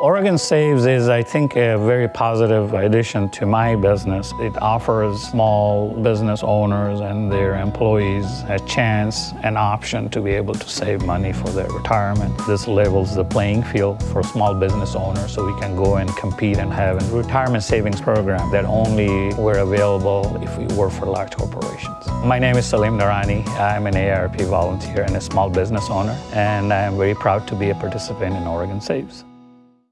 Oregon Saves is, I think, a very positive addition to my business. It offers small business owners and their employees a chance, an option to be able to save money for their retirement. This levels the playing field for small business owners so we can go and compete and have a retirement savings program that only were available if we work for large corporations. My name is Salim Narani. I'm an AARP volunteer and a small business owner, and I am very proud to be a participant in Oregon Saves.